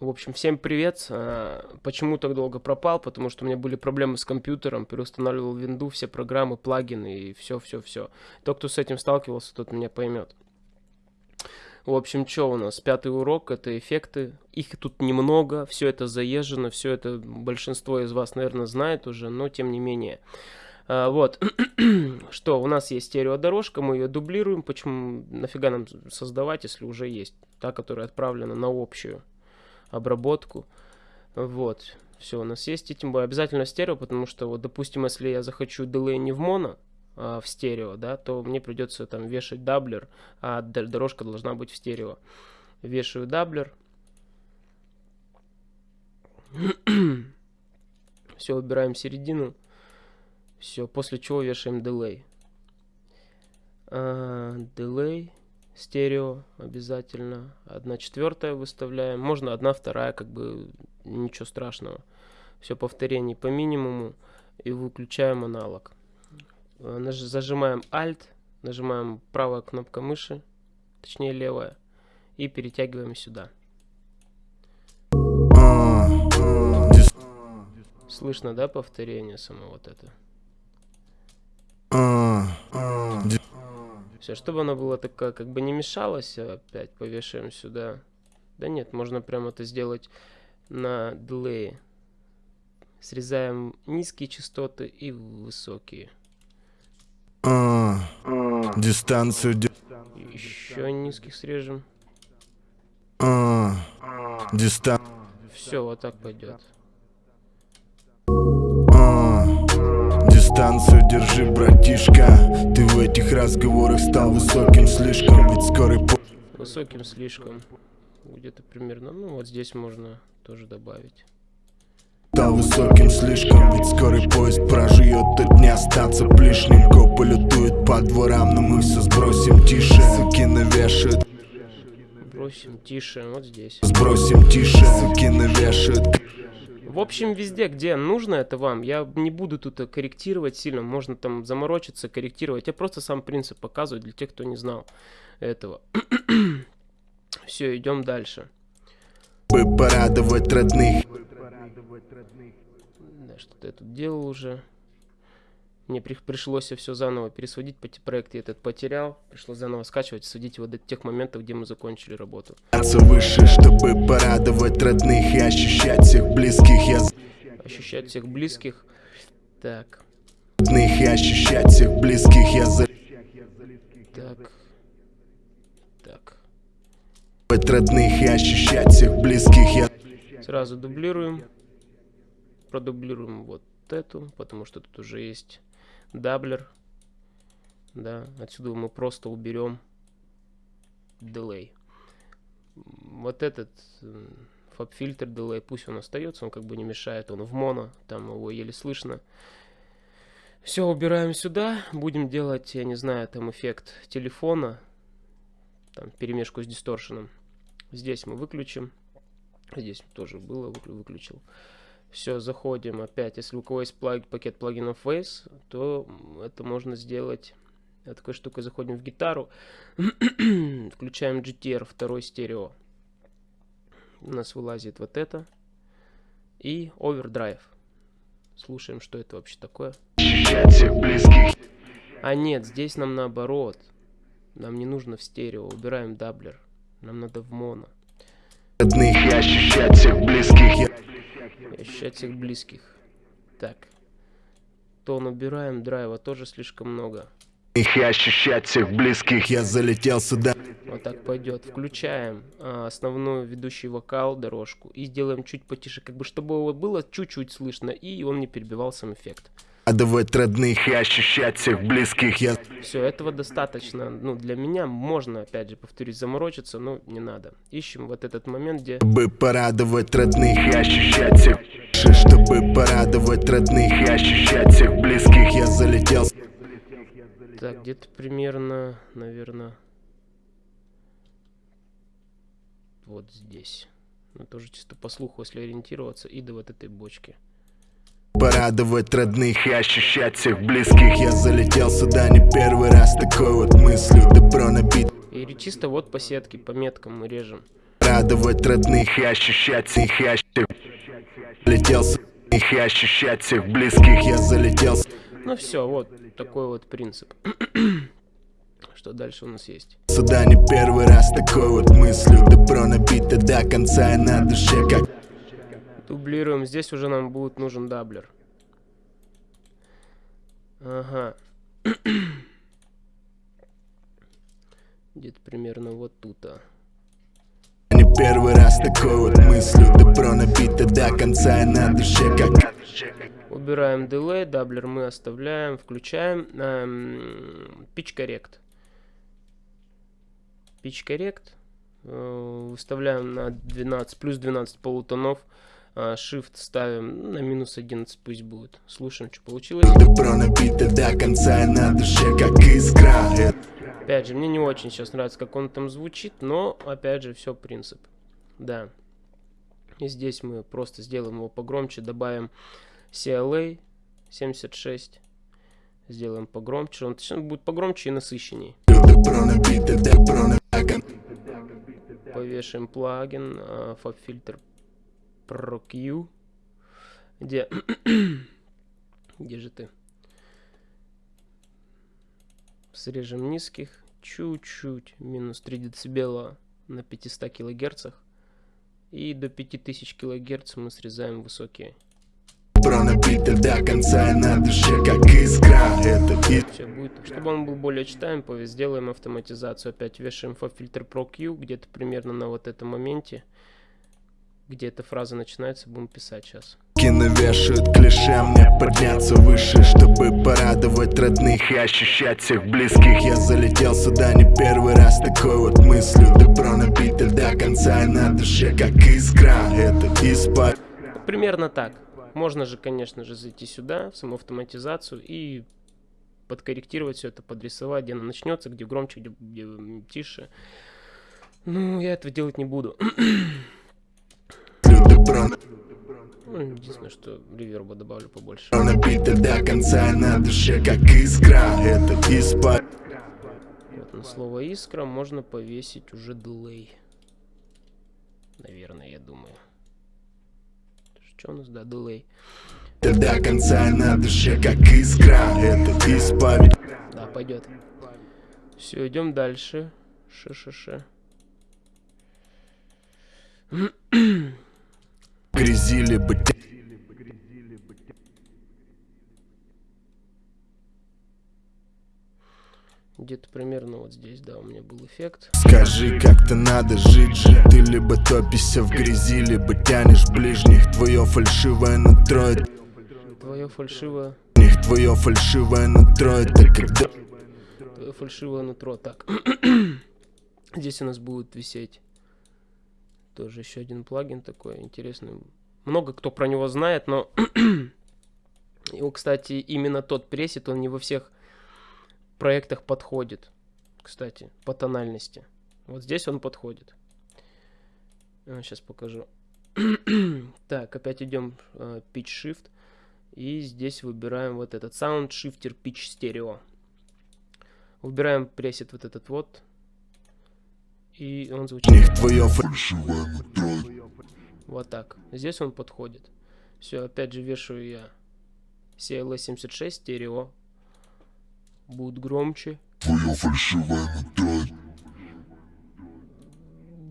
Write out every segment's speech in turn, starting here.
В общем, всем привет. А, почему так долго пропал? Потому что у меня были проблемы с компьютером, переустанавливал винду, все программы, плагины и все-все-все. Тот, кто с этим сталкивался, тот меня поймет. В общем, что у нас? Пятый урок, это эффекты. Их тут немного, все это заезжено, все это большинство из вас, наверное, знает уже, но тем не менее. А, вот, что, у нас есть стереодорожка, мы ее дублируем. Почему, нафига нам создавать, если уже есть та, которая отправлена на общую? Обработку. Вот, все у нас есть, и тем более обязательно стерео, потому что, вот, допустим, если я захочу delay не в моно, а в стерео, да, то мне придется там вешать doubler, а дорожка должна быть в стерео. Вешаю doubler. Все, выбираем середину. Все, после чего вешаем delay. Дилей стерео обязательно. Одна четвертая выставляем. Можно одна вторая, как бы ничего страшного. Все повторений по минимуму и выключаем аналог. Э, зажимаем Alt, нажимаем правая кнопка мыши, точнее левая, и перетягиваем сюда. Слышно, да, повторение само вот это? Все, чтобы оно было такое, как бы не мешалось, а опять повешаем сюда. Да нет, можно прямо это сделать на дилее. Срезаем низкие частоты и высокие. А, дистанцию. Еще низких срежем. А, дистан. Все, вот так пойдет. Дистанцию держи, братишка. Ты в этих разговорах стал высоким слишком Ведь скорый по... Высоким слишком. Где-то примерно, ну вот здесь можно тоже добавить. Стал высоким слишком, ведь скорый поезд проживет Тут не остаться лишним Копы лютуют по дворам, но мы все сбросим тише. Суки навешают. Бросим тише, вот здесь. Сбросим тише, суки навешают в общем, везде, где нужно это вам, я не буду тут корректировать сильно, можно там заморочиться, корректировать. Я просто сам принцип показываю для тех, кто не знал этого. Все, идем дальше. Порадовать родных. Да, что-то я тут делал уже. Мне при, пришлось все заново пересводить, проект я этот потерял, пришлось заново скачивать, сводить его до тех моментов, где мы закончили работу. Выше, чтобы порадовать родных и ощущать всех близких. Я... Ощущать всех близких. Так. Родных и ощущать всех близких. Я за... Так. Так. Родных и ощущать всех близких. Я... Сразу дублируем. Продублируем вот эту, потому что тут уже есть doubler. Да, отсюда мы просто уберем delay. Вот этот фаб-фильтр delay, пусть он остается, он как бы не мешает, он в моно, там его еле слышно. Все, убираем сюда, будем делать, я не знаю, там эффект телефона, там перемешку с дисторшеном. Здесь мы выключим, здесь тоже было, выключил. Все, заходим опять. Если у кого есть плаг, пакет плагинов Face, то это можно сделать такой штукой. Заходим в гитару, включаем GTR, второй стерео. У нас вылазит вот это. И Overdrive. Слушаем, что это вообще такое. А нет, здесь нам наоборот. Нам не нужно в стерео. Убираем doubler. Нам надо в моно. Родных и ощущать всех близких. Ощущать всех близких. Так. Тон убираем, драйва тоже слишком много. Их и ощущать всех близких, я залетел сюда. Вот так пойдет. Включаем а, основной ведущий вокал, дорожку. И сделаем чуть потише, как бы чтобы его было чуть-чуть слышно. И он не перебивал сам эффект. Радовать родных и ощущать всех близких я... Все, этого достаточно. Ну, для меня можно, опять же, повторюсь, заморочиться, но не надо. Ищем вот этот момент, где... Бы порадовать родных и ощущать всех... Чтобы порадовать родных и ощущать всех близких, я залетел... Так, где-то примерно, наверное... Вот здесь. Ну, тоже чисто по слуху, если ориентироваться, и до вот этой бочки. Порадовать родных и ощущать всех близких. Я залетел сюда не первый раз. Такой вот мыслью Добро набит И чисто вот по сетке, по меткам мы режем. Порадовать родных и ощущать их. Счастье Летел с и ощущать всех близких. Я залетел с... Ну все, вот такой вот принцип. Что дальше у нас есть? Сюда не первый раз. Такой вот мыслью Добро набито. До конца и на душе как Дублируем, здесь уже нам будет нужен doubler Ага Где-то примерно вот тут -то. Не первый раз такой вот мыслью Добро набито до конца и на душе как Убираем delay, doubler мы оставляем, включаем эм, pitch correct. Pitch correct. Э, выставляем на 12, плюс 12 полутонов. Э, shift ставим на минус 11 пусть будет. Слушаем, что получилось. Добро набито до конца на душе как искра Опять же, мне не очень сейчас нравится, как он там звучит, но, опять же, все принцип. Да. И здесь мы просто сделаем его погромче, добавим CLA 76. Сделаем погромче. Он будет погромче и насыщенней. Повешаем плагин uh, Pro Q. Где? Где же ты? Срежем низких. Чуть-чуть. Минус 3 дБ на 500 кГц. И до 5000 кГц мы срезаем высокие. До конца на душе как искра Это. Все будет. Чтобы он был более читаем, сделаем автоматизацию. Опять вешаем фильтр Pro Q где-то примерно на вот этом моменте. Где эта фраза начинается, будем писать сейчас. Кино вешают клише, мне подняться выше Чтобы порадовать родных и ощущать всех близких Я залетел сюда не первый раз такой вот мыслью Добро набито до конца и на душе как искра Это испа... Примерно так. Можно же, конечно же, зайти сюда, в саму автоматизацию и подкорректировать все это, подрисовать, где оно начнется, где громче, где, где тише. Ну, я этого делать не буду. Ну, единственное, что реверба добавлю побольше. Набито до конца на душе, как искра, это испа... Вот на слово искра можно повесить уже дилей. Наверное, я думаю. Что у нас, да, дилей? До конца на душе, как искра, это исповедь. Да, пойдет. Все, идем дальше. Ш-ш-ш. Грязили бы Где-то примерно вот здесь, да, у меня был эффект. Скажи, как-то надо жить же Ты либо топишься в грязи, либо тянешь ближних Твое фальшивое нутро Твое фальшивое... Твое фальшивое нутро это когда... Твое фальшивое нутро, так. здесь у нас будет висеть тоже еще один плагин такой интересный. Много кто про него знает, но... Его, кстати, именно тот пресет, он не во всех проектах подходит, кстати, по тональности. Вот здесь он подходит. Сейчас покажу. так, опять идем uh, Pitch Shift. И здесь выбираем вот этот Sound Shifter Pitch Stereo. Выбираем пресет вот этот вот. И он звучит. Вот так. Здесь он подходит. Все, опять же вешаю я CLS76 стерео будет громче. Твое фальшивое нутро.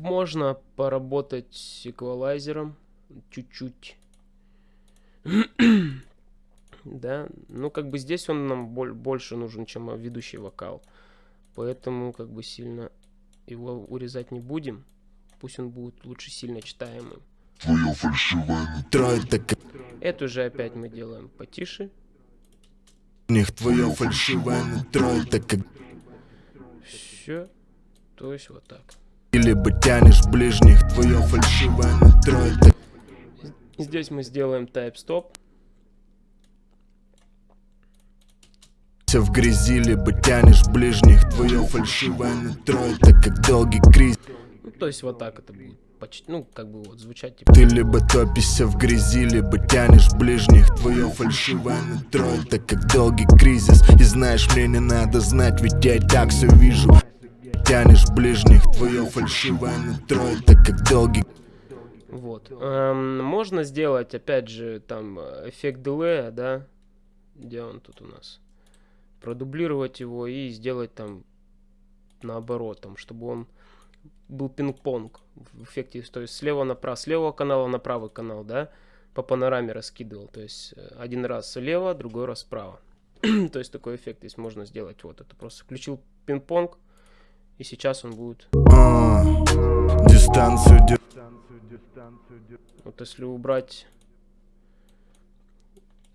Можно поработать с эквалайзером чуть-чуть. да, ну как бы здесь он нам больше нужен, чем ведущий вокал. Поэтому как бы сильно его урезать не будем. Пусть он будет лучше сильно читаемым. Твое фальшивое нутро это... Эту же опять мы делаем потише. них твое фальшивое нутро Это как... Все, то есть вот так. Либо тянешь ближних, твое фальшивое нутро Это... Здесь мы сделаем stop Все в грязи, либо тянешь ближних, твое фальшивое нутро Это как долгий кризис ну, то есть вот так это будет почти, ну, как бы вот звучать типа... Ты либо топишься в грязи, либо тянешь ближних Твое фальшивое нутро, это как долгий кризис И знаешь, мне не надо знать, ведь я и так все вижу тянешь ближних Твое фальшивое нутро, это как долгий Вот. Эм, можно сделать, опять же, там, эффект дилея, да? Где он тут у нас? Продублировать его и сделать там наоборот, там, чтобы он был пинг-понг в эффекте, то есть слева направо, с левого канала на правый канал, да, по панораме раскидывал, то есть э, один раз слева, другой раз справа. то есть такой эффект здесь можно сделать, вот это просто включил пинг-понг, и сейчас он будет... А, дистанцию Вот если убрать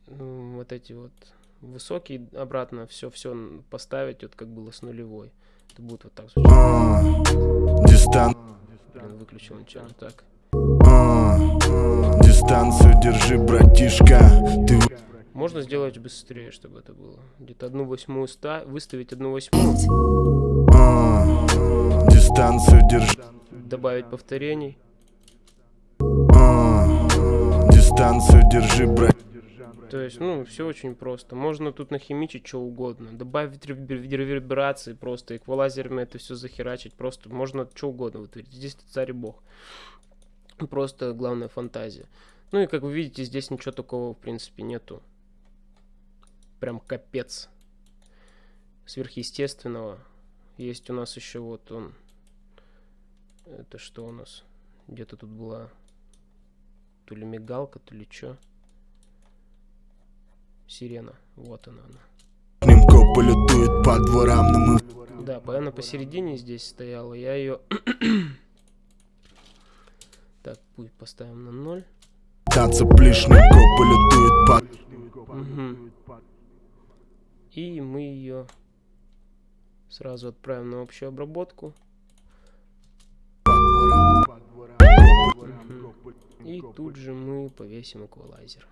вот эти вот высокие обратно, все, все поставить, вот как было с нулевой. Это будет вот так звучать. А, выключил не так. А, дистанцию держи, братишка. Ты... Можно сделать быстрее, чтобы это было. Где-то одну восьмую ста... выставить одну восьмую. А, дистанцию держи. Добавить повторений. Дистанцию держи, брат. То есть, ну, все очень просто. Можно тут нахимичить что угодно. Добавить реверберации просто. Эквалайзерами это все захерачить. Просто можно что угодно вытворить. Здесь царь и бог. Просто главная фантазия. Ну и как вы видите, здесь ничего такого в принципе нету. Прям капец. Сверхъестественного. Есть у нас еще вот он. Это что у нас? Где-то тут была то ли мигалка, то ли что. Сирена. Вот она она. Полетует по дворам, но мы... Да, она посередине здесь стояла. Я ее... так, пусть поставим на ноль. Танца плишненько полетует по... Угу. И мы ее сразу отправим на общую обработку. И тут же мы повесим эквалайзер.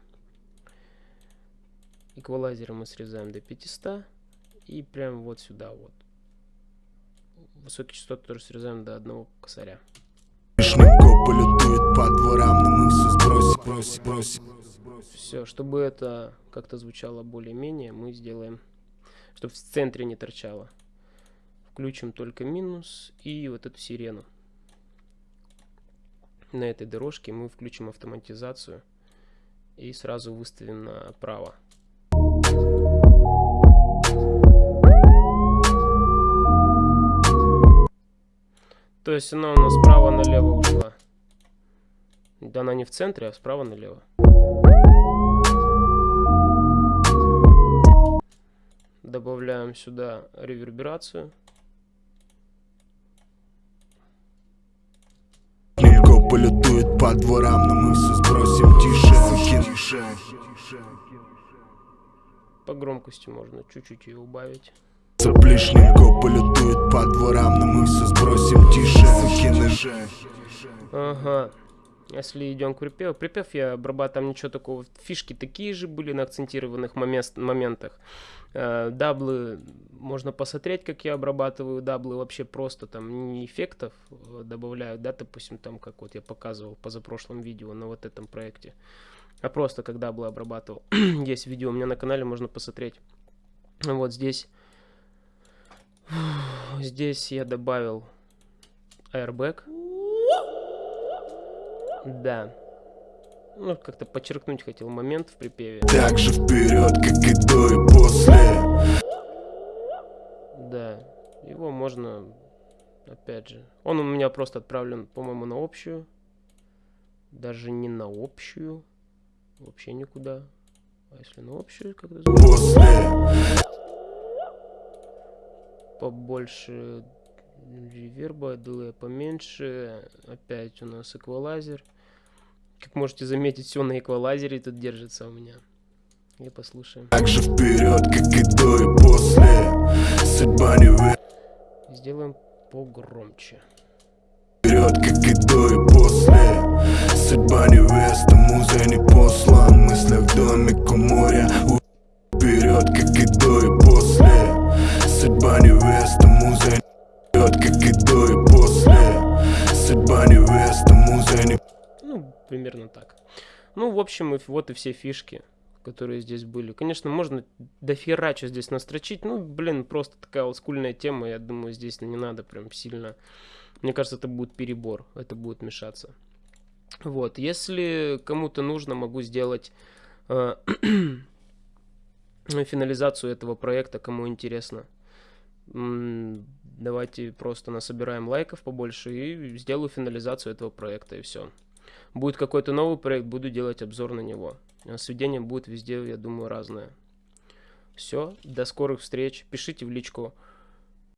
Эквалайзера мы срезаем до 500 и прям вот сюда вот. Высокие частоты тоже срезаем до одного косаря. Все, чтобы это как-то звучало более-менее, мы сделаем, чтобы в центре не торчало. Включим только минус и вот эту сирену. На этой дорожке мы включим автоматизацию и сразу выставим направо. То есть она у нас справа налево ушла. Да она не в центре, а справа налево. Добавляем сюда реверберацию. полетует по дворам, но мы все сбросим тише. По громкости можно чуть-чуть ее убавить. Соплишненько полетует по дворам, но мы все сбросим тише. Ага. Если идем к припеву. Припев я обрабатываю, там ничего такого. Фишки такие же были на акцентированных момент, моментах. Э, даблы, можно посмотреть, как я обрабатываю даблы. Вообще просто там не эффектов э, добавляю, да, допустим, там, как вот я показывал позапрошлом видео на вот этом проекте. А просто как даблы обрабатывал. Есть видео у меня на канале, можно посмотреть. Вот здесь Здесь я добавил airbag. Да. Ну, как-то подчеркнуть хотел момент в припеве. Так же вперед, как и до и после. Да. Его можно, опять же. Он у меня просто отправлен, по-моему, на общую. Даже не на общую. Вообще никуда. А если на общую, когда... После побольше реверба, дилея поменьше. Опять у нас эквалайзер. Как можете заметить, все на эквалайзере тут держится у меня. И послушаем. Так же вперед, как и до и после. Судьба не Сделаем погромче. Вперед, как и до и после. Судьба невеста, муза не послан. В домик у моря. Вперед, как и до и после Судьба невеста, муза не как и до и после Судьба невеста, муза не Ну, примерно так. Ну, в общем, вот и все фишки, которые здесь были. Конечно, можно дофига что здесь настрочить. Ну, блин, просто такая вот скульная тема. Я думаю, здесь не надо прям сильно... Мне кажется, это будет перебор. Это будет мешаться. Вот, если кому-то нужно, могу сделать э, финализацию этого проекта, кому интересно. Давайте просто насобираем лайков побольше и сделаю финализацию этого проекта и все. Будет какой-то новый проект, буду делать обзор на него. А сведения будет везде, я думаю, разное. Все, до скорых встреч. Пишите в личку